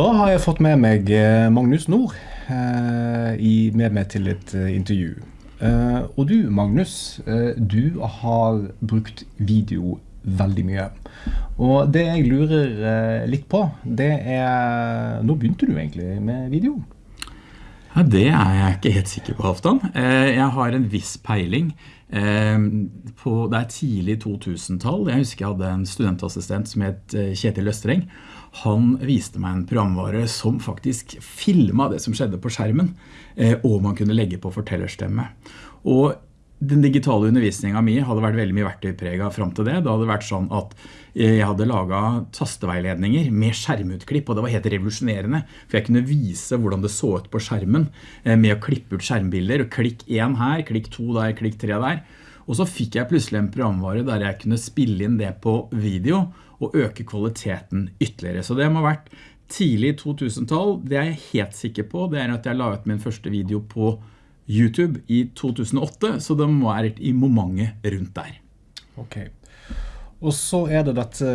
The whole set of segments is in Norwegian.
Da har jeg fått med meg eh, Magnus Nord eh, med meg til et eh, intervju. Og du, Magnus, du har brukt video veldig mye. Og det jeg lurer litt på, det er Når begynte du egentlig med video? Ja, det er jeg ikke helt sikker på, Halvdan. Jeg har en viss peiling. På, det er tidlig 2000-tall. Jeg husker jeg hadde en studentassistent som het Kjetil Østreng. Han viste meg en programvare som faktisk filmet det som skjedde på skjermen, eh, og man kunne legge på fortellerstemme. Og den digitale undervisningen min hadde vært veldig mye verktøypreget frem til det. Det hadde vært sånn at jeg hadde laget tasteveiledninger med skjermutklipp, og det var helt revolusjonerende, for jeg kunne vise hvordan det så ut på skjermen eh, med å klippe ut skjermbilder, og klikk 1 her, klikk 2 der, klikk 3 der. Og så fikk jeg plutselig en programvare der jeg kunne spille inn det på video og øke kvaliteten ytterligere. Så det må ha vært tidlig 2000-tall. Det er jeg helt sikker på. Det er at jeg la ut min første video på YouTube i 2008, så det må være i momentet rundt der. Ok. Og så er det dette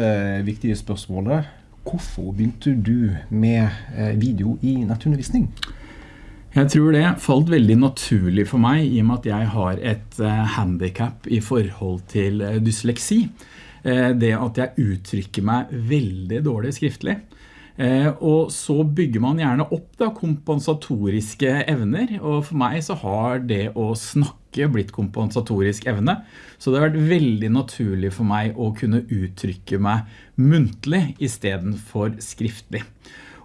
viktige spørsmålet. Hvorfor begynte du med eh, video i nettundervisning? Jeg tror det falt veldig naturlig for meg i og med at jeg har et eh, handicap i forhold til eh, dysleksi. Eh, Det at jeg uttrykker meg veldig dårlig skriftlig. Og så bygger man gjerne opp da, kompensatoriske evner, og for meg så har det å snakke blitt kompensatorisk evne. Så det har vært veldig naturlig for meg å kunne uttrykke meg muntlig i stedet for skriftlig.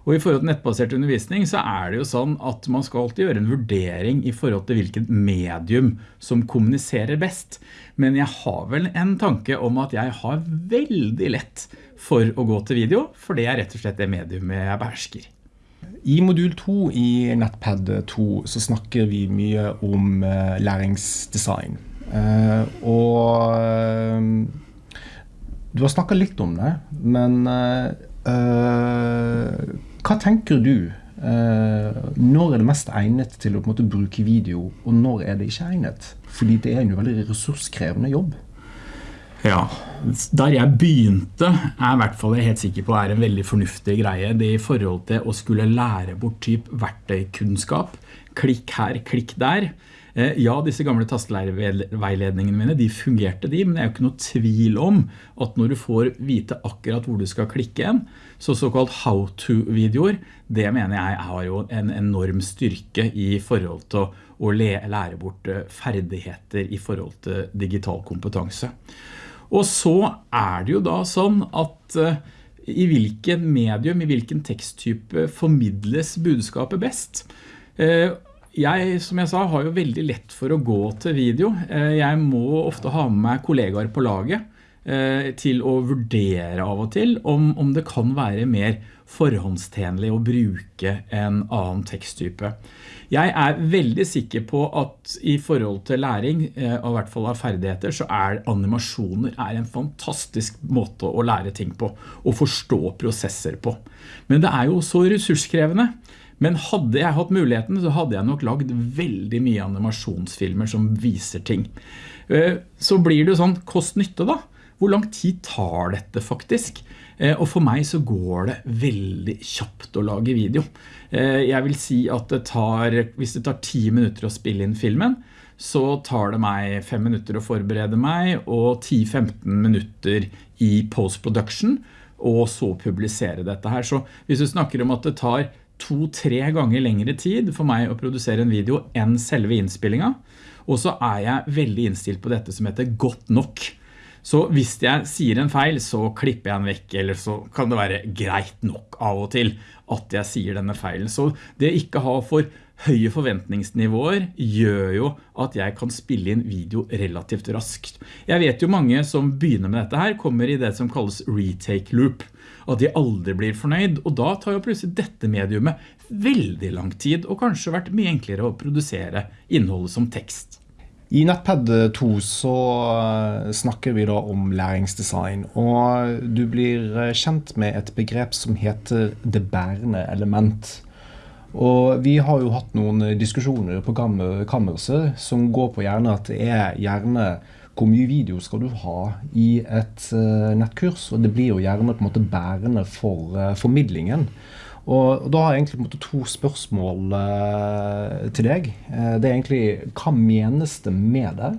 Og i forhold til nettbasert undervisning så er det jo sånn at man skal alltid gjøre en vurdering i forhold til hvilket medium som kommuniserer best. Men jeg har vel en tanke om at jeg har veldig lett for å gå til video, for det er rett og slett det mediumet jeg behersker. I modul 2 i Nettpad 2 så snakker vi mye om eh, læringsdesign. Eh, og eh, du har snakket litt om det, men hva tenker du? eh, når er det mest egnet til å måte, bruke video, og når er det ikke egnet? Fordi det er en veldig ressurskrevende jobb. Ja, der jeg begynte er i hvert fall jeg helt sikker på er en veldig fornuftig greie. Det i forhold til å skulle lære bort typ verktøykunnskap. Klikk her, klikk der. Eh, Ja, disse gamle tastelæreveiledningene mine, de fungerte de, men det er jo ikke noe tvil om at når du får vite akkurat hvor du skal klikke en, så såkalt how-to-videoer, det mener jeg har jo en enorm styrke i forhold til å lære bort eh, ferdigheter i forhold til digital kompetanse. Og så er det jo da sånn at eh, i hvilken medium, i hvilken teksttype formidles budskapet best. Eh, Jeg, som jeg sa, har jo veldig lett for å gå til video. Eh, Jeg må ofte ha med meg kollegaer på laget eh, til å vurdere av og til om, om det kan være mer forhåndstjenlig å bruke en annen teksttype. Jeg er veldig sikker på at i forhold til læring, og i hvert fall av ferdigheter, så er animasjoner er en fantastisk måte å lære ting på, og forstå prosesser på. Men det er jo så ressurskrevende. Men hadde jeg hatt muligheten, så hadde jeg nok lagd veldig mye animasjonsfilmer som viser ting. Eh, Så blir det jo sånn, kost-nytte da. Hvor lang tid tar dette faktisk? Eh, Og for meg så går det veldig kjapt å lage video. Eh, Jeg vil si at det tar, hvis det tar 10 minutter å spille inn filmen, så tar det meg 5 minutter å forberede meg, og 10-15 minutter i post-production, og så publisere dette her. Så hvis du snakker om at det tar to-tre ganger lengre tid for meg å produsere en video enn selve innspillingen, og så er jeg veldig innstilt på dette som heter godt nok. Så hvis jeg sier en feil, så klipper jeg den vekk, eller så kan det være greit nok av og til at jeg sier denne feilen. Så det ikke ha for høye forventningsnivåer gjør jo at jeg kan spille inn video relativt raskt. Jeg vet jo mange som begynner med dette her, kommer i det som kalles retake loop, at de aldri blir fornøyd, og da tar jo plutselig dette mediumet veldig lang tid, og kanskje vært mye enklere å produsere innholdet som tekst. I Nettpad 2 så eh, snakker vi da om læringsdesign, og du blir eh, kjent med et begrep som heter det bærende element. Og vi har jo hatt noen diskusjoner på kammer- kammerset som går på gjerne at det er gjerne hvor mye video skal du ha i et eh, nettkurs, og det blir jo gjerne på en måte bærende for eh, formidlingen. Og, da har jeg egentlig to spørsmål eh, til deg. Det er egentlig hva menes det med det?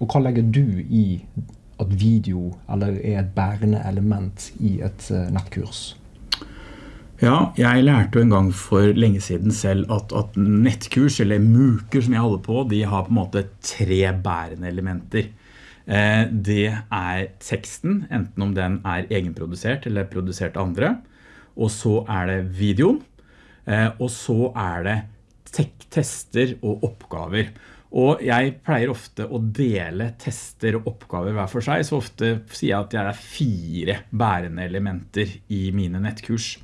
Og hva legger du i at video eller er et bærende element i et nettkurs? Ja, jeg lærte jo en gang for lenge siden selv at, at nettkurs, eller muker som jeg holder på, de har på en måte tre bærende elementer. Eh, det er teksten, enten om den er egenprodusert eller produsert av andre. Og så er det videoen. Eh, og så er det tester og oppgaver. Og jeg pleier ofte å dele tester og oppgaver hver for seg, så ofte sier jeg at det er fire bærende elementer i mine nettkurs.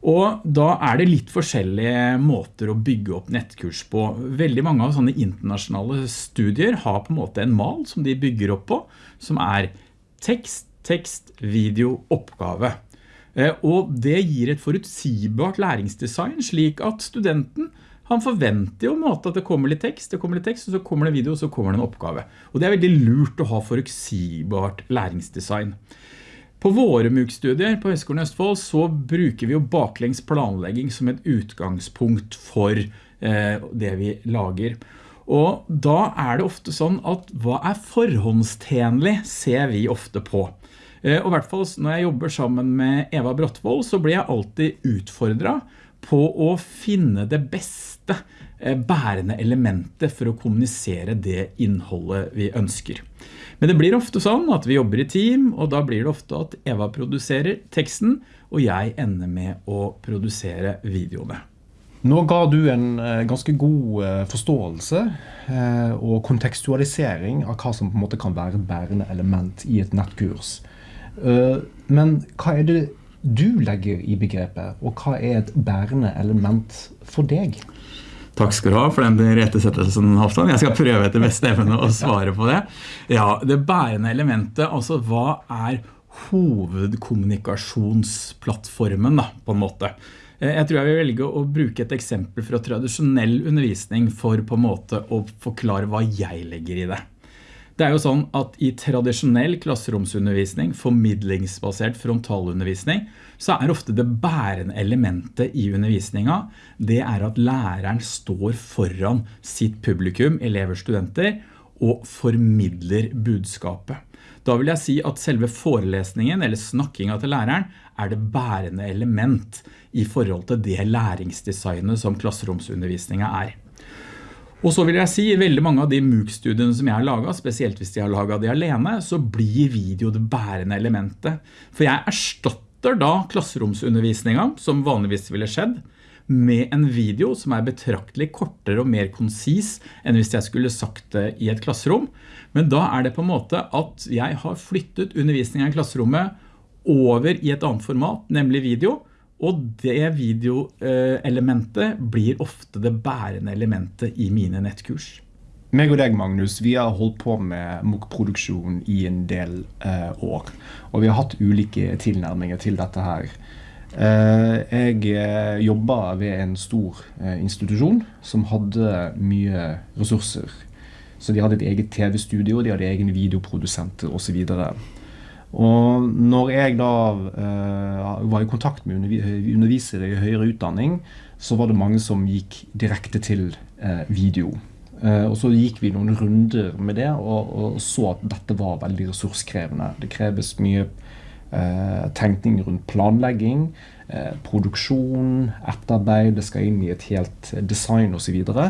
Og da er det litt forskjellige måter å bygge opp nettkurs på. Veldig mange av sånne internasjonale studier har på en måte en mal som de bygger opp på, som er tekst, tekst, video, oppgave. Eh, og det gir et forutsigbart læringsdesign slik at studenten han forventer jo måte at det kommer litt tekst, det kommer litt tekst, og så kommer det video, og så kommer det en oppgave. Og det er veldig lurt å ha forutsigbart læringsdesign. På våre MOOC-studier på Høgskolen Østfold så bruker vi jo baklengs planlegging som et utgangspunkt for eh, det vi lager. Og da er det ofte sånn at hva er forhåndstjenlig ser vi ofte på. Eh, og i hvert fall når jeg jobber sammen med Eva Brottvold så blir jeg alltid utfordret på å finne det beste eh, bærende elementet for å kommunisere det innholdet vi ønsker. Men det blir ofte sånn at vi jobber i team, og da blir det ofte at Eva produserer teksten, og jeg ender med å produsere videoene. Nå ga du en eh, ganske god eh, forståelse eh, og kontekstualisering av hva som på en måte kan være et bærende element i et nettkurs. Men hva er det du legger i begrepet, og hva er et bærende element for deg? Takk skal du ha for den rettesettelsen, Halvdan. Jeg skal prøve etter beste evne å svare på det. Ja, det bærende elementet, altså hva er hovedkommunikasjonsplattformen da, på en måte? Eh, jeg tror jeg vil velge å bruke et eksempel fra tradisjonell undervisning for på en måte å forklare hva jeg legger i det. Det er jo sånn at i tradisjonell klasseromsundervisning, formidlingsbasert frontalundervisning, så er ofte det bærende elementet i undervisninga, det er at læreren står foran sitt publikum, elever, studenter, og formidler budskapet. Da vil jeg si at selve forelesningen eller snakkinga til læreren er det bærende element i forhold til det læringsdesignet som klasseromsundervisninga er. Og så vil jeg si, i veldig mange av de MOOC-studiene som jeg har laget, spesielt hvis de har laget de alene, så blir video det bærende elementet. For jeg erstatter da klasseromsundervisninga, som vanligvis ville skjedd, med en video som er betraktelig kortere og mer konsis enn hvis jeg skulle sagt det i et klasserom. Men da er det på en måte at jeg har flyttet undervisningen i klasserommet over i et annet format, nemlig video, og det videoelementet blir ofte det bærende elementet i mine nettkurs. Meg og deg, Magnus, vi har holdt på med MOOC-produksjon i en del eh, år. Og vi har hatt ulike tilnærminger til dette her. Eh, jeg eh, jobba ved en stor eh, institusjon som hadde mye ressurser. Så de hadde et eget TV-studio, de hadde egen videoprodusenter osv. Og når jeg da uh, var i kontakt med undervisere i høyere utdanning, så var det mange som gikk direkte til uh, video. Uh, og så gikk vi noen runder med det og, og, så at dette var veldig ressurskrevende. Det kreves mye tenkning rundt planlegging, produksjon, etterarbeid, det skal inn i et helt design osv. Og, så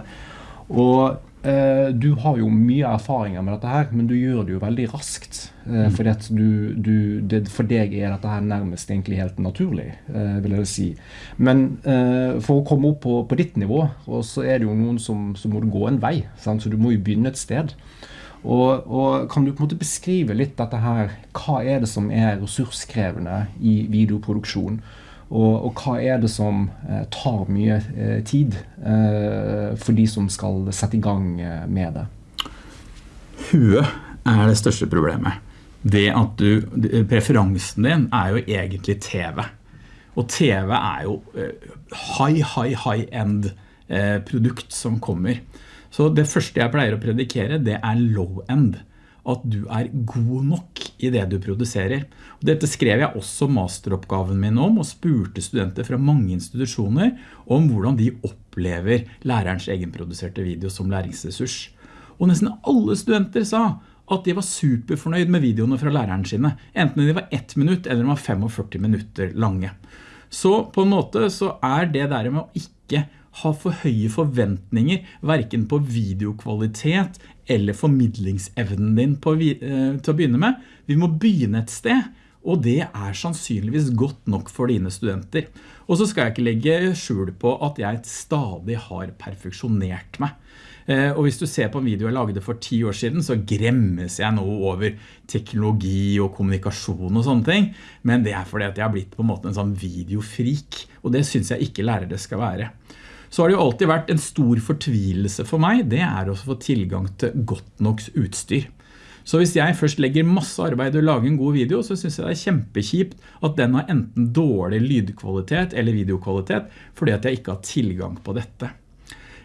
og du har jo mye erfaringer med dette her, men du gjør det jo veldig raskt. Eh, mm. Fordi at du, du, det, for deg er dette her nærmest egentlig helt naturlig, eh, vil jeg si. Men for å komme opp på, på ditt nivå, så er det jo noen som, som må gå en vei. Sant? Så du må jo begynne et sted. Og, og, Kan du på en måte beskrive litt dette her, hva er det som er ressurskrevende i videoproduksjon? Og, og, hva er det som eh, tar mye eh, tid eh, for de som skal sette i gang med det? Huet er det største problemet. Det at du, Preferansen din er jo egentlig TV. Og TV er jo high, high, high end produkt som kommer. Så det første jeg pleier å predikere, det er low end. At du er god nok i det du produserer. Dette skrev jeg også masteroppgaven min om, og spurte studenter fra mange institusjoner om hvordan de opplever lærerens egenproduserte video som læringsressurs. Og nesten alle studenter sa at de var superfornøyd med videoene fra læreren sine, enten de var ett minutt eller de var 45 minutter lange. Så på en måte så er det der med å ikke ha for høye forventninger, hverken på videokvalitet eller formidlingsevnen din på, eh, til å begynne med. Vi må begynne et sted, og det er sannsynligvis godt nok for dine studenter. Og så skal jeg ikke legge skjul på at jeg stadig har perfeksjonert meg. Eh, og hvis du ser på en video jeg lagde for ti år siden, så gremmes jeg nå over teknologi og kommunikasjon og sånne ting. Men det er fordi at jeg har blitt på en måte en sånn videofrik, og det synes jeg ikke lærere skal være. Så har det jo alltid vært en stor fortvilelse for meg, det er å få tilgang til godt nok utstyr. Så hvis jeg først legger masse arbeid og lager en god video, så synes jeg det er kjempekjipt at den har enten dårlig lydkvalitet eller videokvalitet, fordi at jeg ikke har tilgang på dette.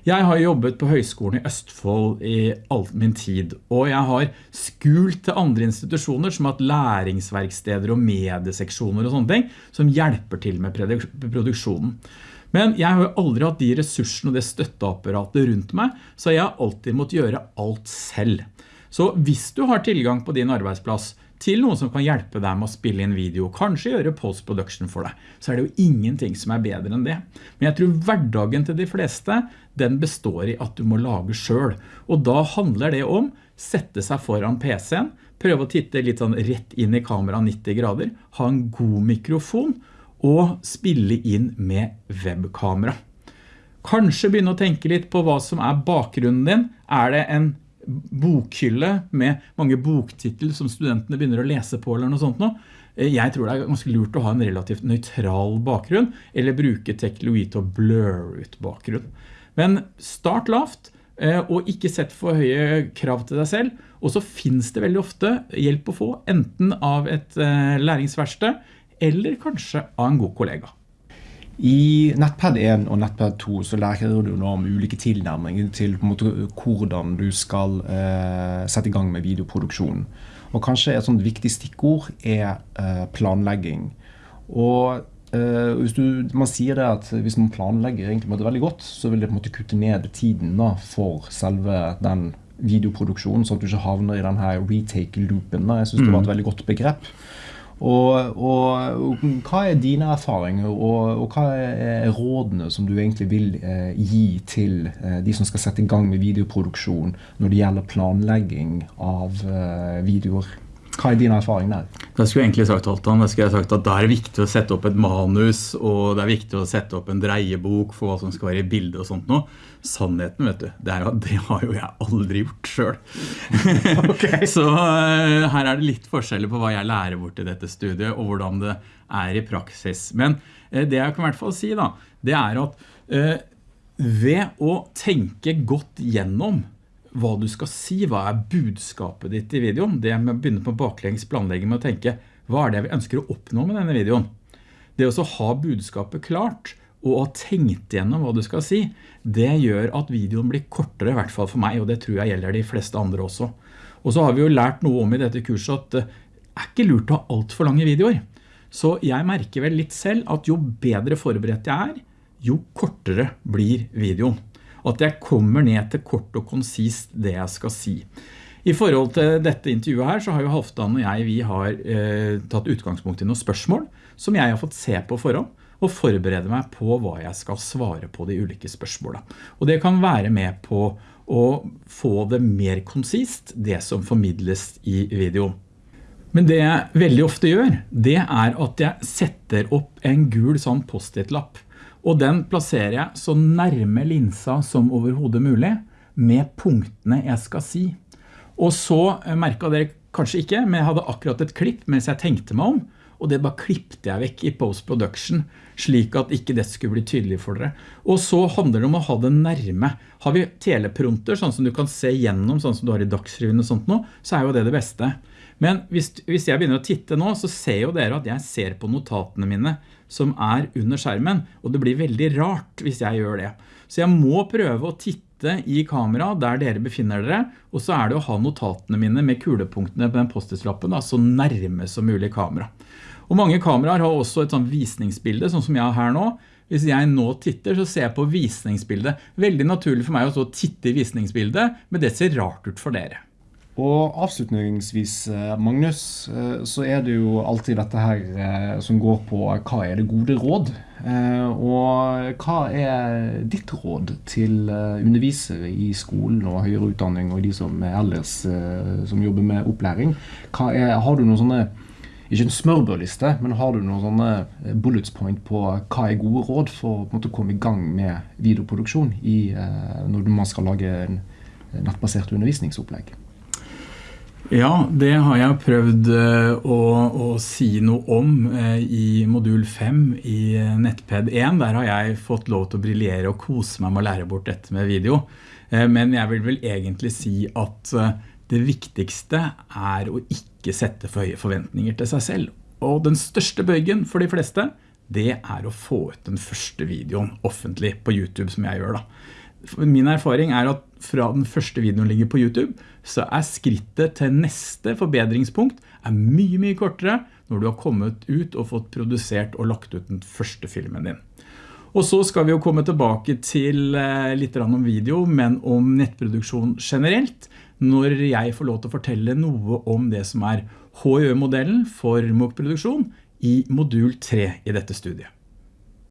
Jeg har jobbet på Høgskolen i Østfold i all min tid, og jeg har skult til andre institusjoner som har hatt læringsverksteder og medieseksjoner og sånne ting, som hjelper til med produksjonen. Men jeg har jo aldri hatt de ressursene og det støtteapparatet rundt meg, så jeg har alltid måttet gjøre alt selv. Så hvis du har tilgang på din arbeidsplass, til noen som kan hjelpe deg med å spille inn video, kanskje gjøre post-production for deg, så er det jo ingenting som er bedre enn det. Men jeg tror hverdagen til de fleste, den består i at du må lage selv. Og da handler det om sette seg foran PC-en, prøve å titte litt sånn rett inn i kamera 90 grader, ha en god mikrofon, og spille inn med webkamera. Kanskje begynne å tenke litt på hva som er bakgrunnen din. Er det en bokhylle med mange boktitel som studentene begynner å lese på eller noe sånt nå. Jeg tror det er ganske lurt å ha en relativt nøytral bakgrunn, eller bruke teknologi til å blur ut bakgrunn. Men start lavt, eh, og ikke sett for høye krav til deg selv, og så finnes det veldig ofte hjelp å få, enten av et eh, læringsverste, eller kanskje av en god kollega. I Nettpad 1 og Nettpad 2 så lærer du nå om ulike tilnærminger til måte, hvordan du skal eh, sette i gang med videoproduksjon. Og kanskje et sånt viktig stikkord er eh, planlegging. Og eh, hvis du, man sier det at hvis man planlegger egentlig veldig godt, så vil det på en måte kutte ned tiden da, for selve den videoproduksjonen, sånn at du ikke havner i denne retake-loopen. Jeg synes det var et mm. veldig godt begrep. Og, og, og, hva er dine erfaringer, og, og, hva er rådene som du egentlig vil eh, gi til eh, de som skal sette i gang med videoproduksjon når det gjelder planlegging av eh, videoer? Hva er din erfaring der? Da skulle jeg egentlig sagt alt Da skulle jeg sagt at da er det viktig å sette opp et manus, og det er viktig å sette opp en dreiebok for hva som skal være i bildet og sånt noe. Sannheten, vet du, det, er, det har jo jeg aldri gjort selv. Okay. Så uh, her er det litt forskjeller på hva jeg lærer bort i dette studiet, og hvordan det er i praksis. Men uh, det jeg kan i hvert fall si da, det er at uh, ved å tenke godt gjennom hva du skal si, hva er budskapet ditt i videoen. Det med å begynne på baklengs planlegging med å tenke, hva er det vi ønsker å oppnå med denne videoen? Det å ha budskapet klart, og ha tenkt gjennom hva du skal si, det gjør at videoen blir kortere, i hvert fall for meg, og det tror jeg gjelder de fleste andre også. Og så har vi jo lært noe om i dette kurset at det er ikke lurt å ha alt for lange videoer. Så jeg merker vel litt selv at jo bedre forberedt jeg er, jo kortere blir videoen at jeg kommer ned til kort og konsist det jeg skal si. I forhold til dette intervjuet her så har jo Halvdan og jeg vi har eh, tatt utgangspunkt i noen spørsmål som jeg har fått se på forhånd og forberede meg på hva jeg skal svare på de ulike spørsmålene. Og det kan være med på å få det mer konsist, det som formidles i videoen. Men det jeg veldig ofte gjør, det er at jeg setter opp en gul sånn post-it-lapp og den plasserer jeg så nærme linsa som overhodet mulig med punktene jeg skal si. Og så eh, merket dere kanskje ikke, men jeg hadde akkurat et klipp mens jeg tenkte meg om, og det bare klippte jeg vekk i post-production, slik at ikke det skulle bli tydelig for dere. Og så handler det om å ha det nærme. Har vi telepronter, sånn som du kan se gjennom, sånn som du har i dagsrevyen og sånt nå, så er jo det det beste. Men hvis, hvis jeg begynner å titte nå, så ser jo dere at jeg ser på notatene mine som er under skjermen, og det blir veldig rart hvis jeg gjør det. Så jeg må prøve å titte i kamera der dere befinner dere, og så er det å ha notatene mine med kulepunktene på den post-it-lappen så nærme som mulig kamera. Og mange kameraer har også et sånn visningsbilde, sånn som jeg har her nå. Hvis jeg nå titter, så ser jeg på visningsbildet. Veldig naturlig for meg å titte i visningsbildet, men det ser rart ut for dere. Og avslutningsvis, eh, Magnus, eh, så er det jo alltid dette her eh, som går på hva er det gode råd? Og hva er ditt råd til undervisere i skolen og høyere utdanning og de som er ellers som jobber med opplæring? Er, har du noen sånne ikke en smørbørliste, men har du noen sånne bullets point på hva er gode råd for å komme i gang med videoproduksjon i, når man skal lage en nettbasert undervisningsopplegg? Ja, det har jeg prøvd eh, å, å si noe om eh, i modul 5 i eh, Nettped 1. Der har jeg fått lov til å briljere og kose meg med å lære bort dette med video. Men jeg vil vel egentlig si at det viktigste er å ikke sette for høye forventninger til seg selv. Og den største bøygen for de fleste, det er å få ut den første videoen offentlig på YouTube som jeg gjør da. Min erfaring er at fra den første videoen ligger på YouTube, så er skrittet til neste forbedringspunkt mye, mye kortere når du har kommet ut og fått produsert og lagt ut den første filmen din. Og så skal vi jo komme tilbake til eh, litt om video, men om nettproduksjon generelt, når jeg får lov til å fortelle noe om det som er HIØ-modellen for MOOC-produksjon i modul 3 i dette studiet.